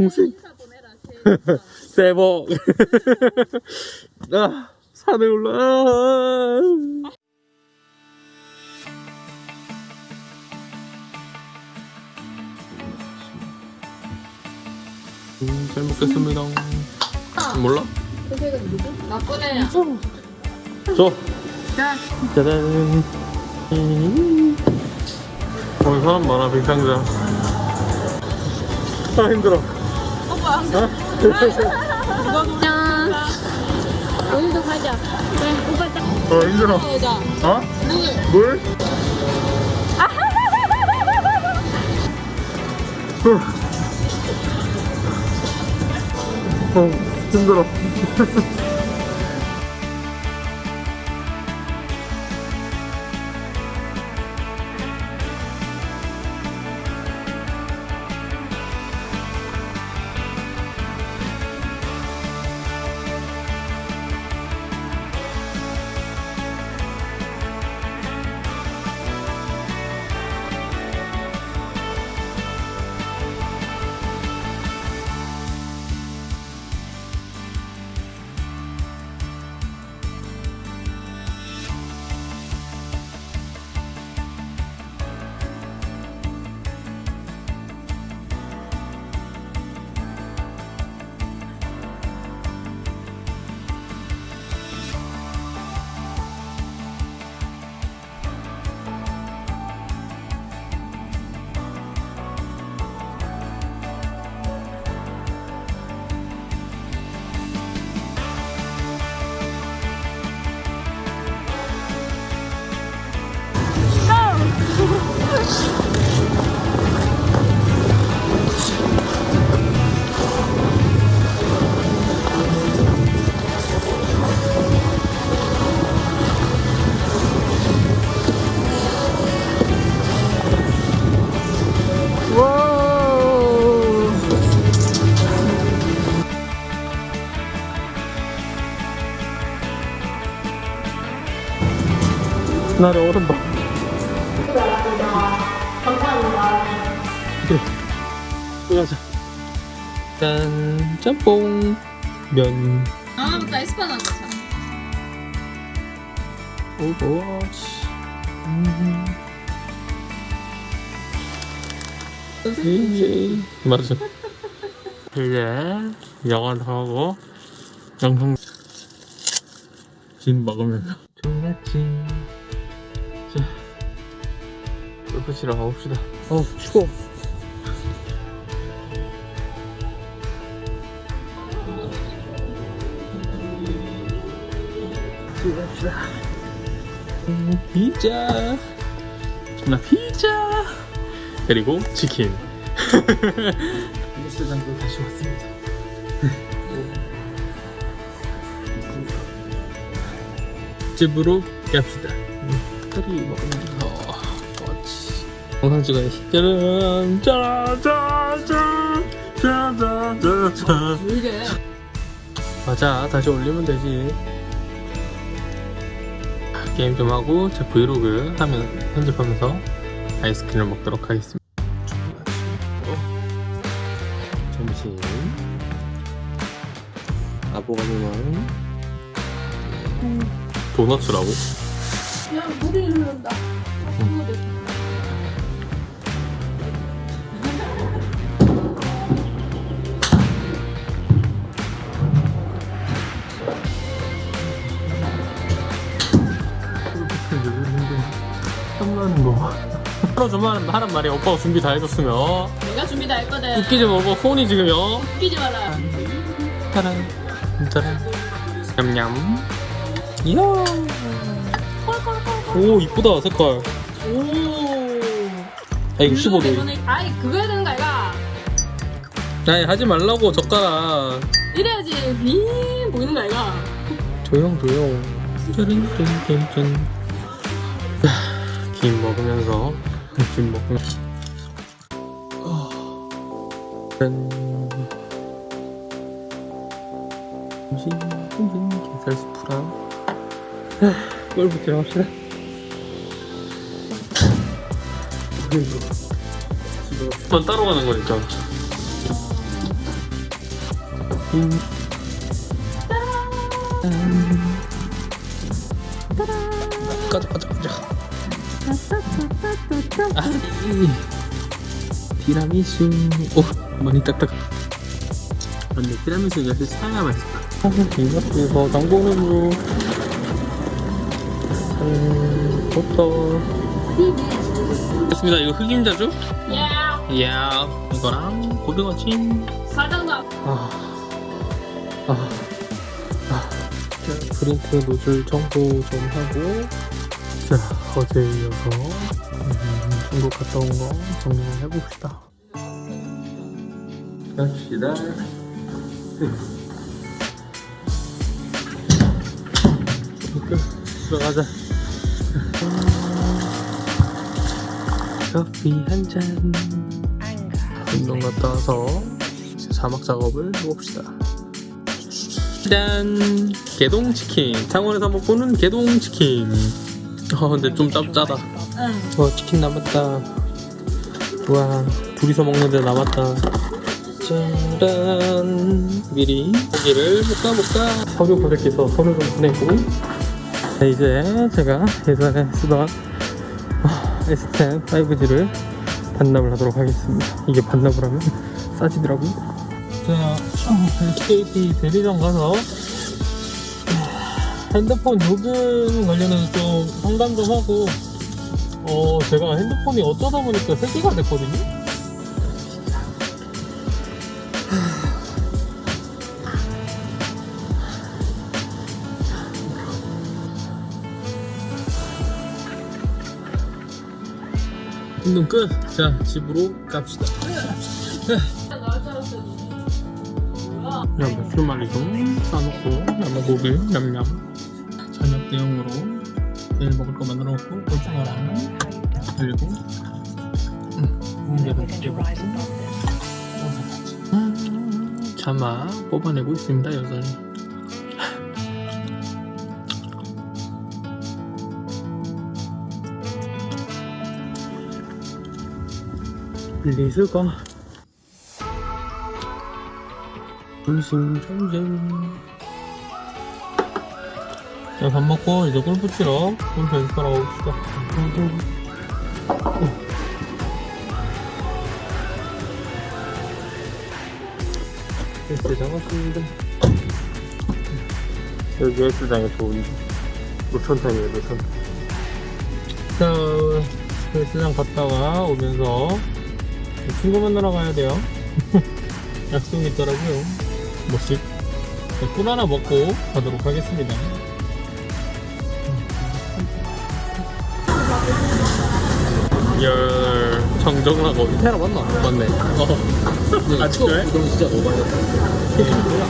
동생 인사 보내라. 새해 복 아, 산에 올라 아. 음, 잘 먹겠습니다 몰라? 선생은 누구? 나쁜 애야. 줘 자, 짜잔 음. 오늘 사람 많아 빙상장 아 힘들어 오빠. 짠. 오늘도 가자. 그래, 오빠 딱. 어 힘들어. 어? 물. 물? 어, 힘들어. 나를 얼음 봐. 그래. 들어가자. 짠, 짬뽕, 면, 아, 맞다. 에스파 나왔다. 오버워치. 음. 이제 맞아. 이제 영화도 하고 영상 진 먹으면서 좋았지. 치러 가봅시다. 어 추워. 음, 피자. 나 피자. 그리고 치킨. 헬스장도 다시 왔습니다. 집으로 갑시다. 딸이 먹으면서 같이 영상 찍어야지. 짜란 짜란 짜란 짜란 짜란 짜란 이게. 맞아 다시 올리면 되지 게임 좀 하고 제 브이로그 하면 편집하면서 아이스크림을 먹도록 하겠습니다 점심 아보가도랑 도너츠라고? 야, 물이 흐른다. 주만 하란 말이야 오빠가 준비 다 해줬으면. 내가 준비 다 했거든. 웃기지 말고 손이 지금요. 웃기지 마라. 짜란 짜란. 냠냠. 이야. 오 이쁘다 색깔. 오. 아 이거 15도. 때문에- 아이, 그거 해야 되는 거 아이가? 아니 하지 말라고 젓가락. 이래야지. 빙 보이는 거 아이가? 조용 조용. 짜란 짠짠짠. 김 먹으면서 김 먹으면서 짠. 점심 점심 게살 스프랑. 골프 들어갑시다. 넌 따로 가는 거니까. 음. 가자 가자 가자. 아, 이. 티라미수. 오 많이 딱딱 근데 티라미수 역시 사야 맛있다. 아, 이거 이거 장보는 음, 버터 됐습니다. 이거 흑임자주 야 이야 이거랑 고등어찜. 사장도 아, 아, 아. 자, 프린트 노즐 청소 좀 하고 자 어제 이어서 음, 중국 갔다 온 거 정리를 해봅시다. 갑시다. 들어가자. 커피 한잔. 운동 갔다 와서 자막 작업을 해봅시다. 짠. 개동치킨. 창원에서 먹고는 개동치킨 어 근데 좀 짭짜다. 어 치킨 남았다. 와 둘이서 먹는데 남았다. 짠. 미리 고기를 볶아볼까 서류 보내기서 서류 좀 보내고. 네, 이제 제가 예전에 쓰던 어, S10 5G를 반납을 하도록 하겠습니다. 이게 반납을 하면 싸지더라고요. 제가 SKT 대리점 가서 핸드폰 요금 관련해서 좀 상담 좀 하고 어 제가 핸드폰이 어쩌다 보니까 3개가 됐거든요 운동 끝! 자 집으로 갑시다 그냥 매출만이 좀 싸놓고 남은 고기 냠냠 저녁 대용으로 내일 먹을 거 만들어 놓고 고추가랑 그리고. 공개도 찌고. 자마 뽑아내고 있습니다 여전히. 리스가 불심전쟁 자, 밥 먹고 이제 골프 치러 골프 연습하러 가봅시다. 헬스 잡았습니다. 여기 헬스장에 좋은 노천탕이에요, 노천탕. 자, 헬스장 갔다가 오면서 친구 만나러 가야 돼요. 약속이 있더라고요. 뭐씩 꿀 하나 먹고 가도록 하겠습니다. 열 정정하고 테라 맞나? 맞네. 어. 아 그래? 이건 진짜 오바였다.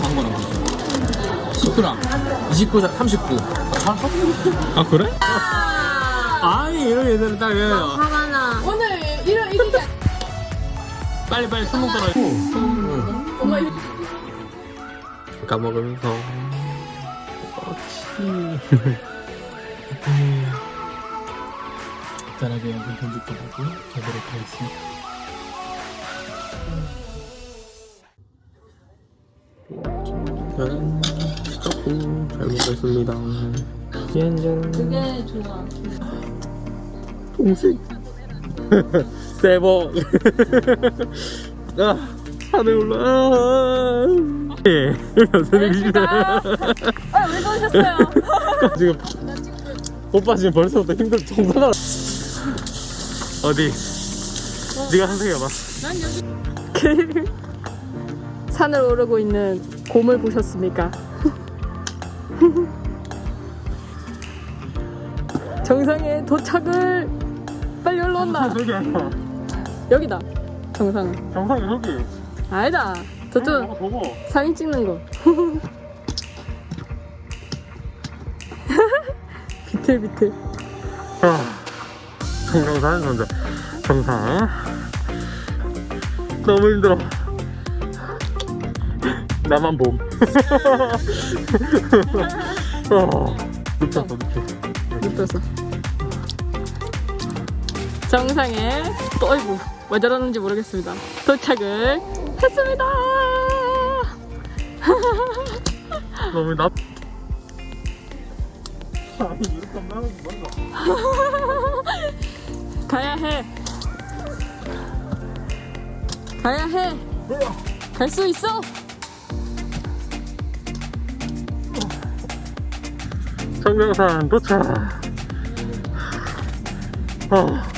광고는 19랑 29, 39. 아 그래? 아니 이런 애들은 딱나 오늘 이런 이렇게 빨리 빨리 술 먹더라. 엄마 이렇게 까먹으면서. 그렇지. 간단하게 영상 편집도 하고 가도록 하겠습니다. 짠, 떡국 잘 먹겠습니다. 짠짠. 그게 좋아 동생. 새복. 아, 산에 올라. 예, 선생님이시다. 아왜 그러셨어요? 지금 오빠 지금 벌써부터 힘들 정도나 어디 네가 선생해봐 난 여기 산을 오르고 있는 곰을 보셨습니까? 정상에 도착을 빨리 올라온다 여기다. 정상. 정상이 저기. 아니다. 저쪽 저거. 보고 사진 찍는 거. 비틀비틀. 아, 정상산 선자 정상. 너무 힘들어. 나만 봄. 어, 눕혔어 눕혔어. 눕혀서 정상에 또 어이구 왜 저러는지 모르겠습니다. 도착을 했습니다. 너무 나. 가야 해. 가야 해. 갈 수 있어. 정명산 도착. 어.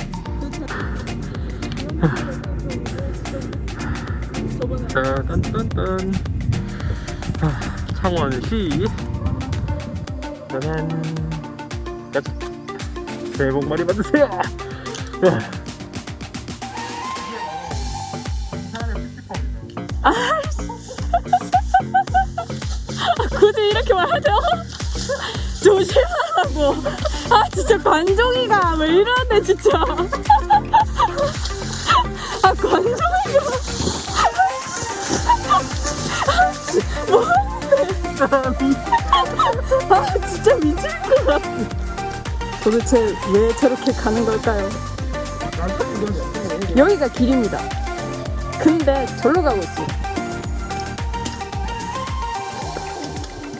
자, 딴딴딴. 아, 창원시. 짜잔. 가자. 새해 복 많이 받으세요. 야. 굳이 이렇게 말하죠? 조심하라고. 아 진짜 관종이가 왜 이러는데 진짜. 아 진짜 미칠 것 같아. 도대체 왜 저렇게 가는 걸까요? 여기가 길입니다. 근데 절로 가고 있어요.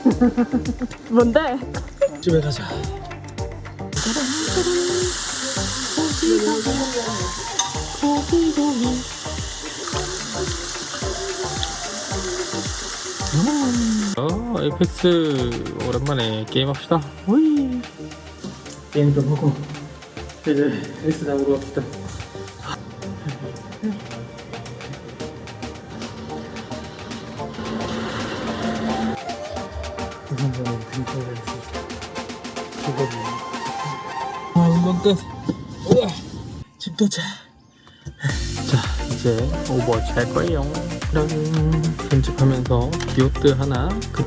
뭔데? 집에 가자. 어, 에이펙스 오랜만에 게임합시다. 오이. 게임 좀 하고 이제 잡으러 갑시다. 아, 운동 끝. 우와, 집 도착. 자, 이제 오버워치 할 거예요. 그럼 편집하면서 기호트 하나, 그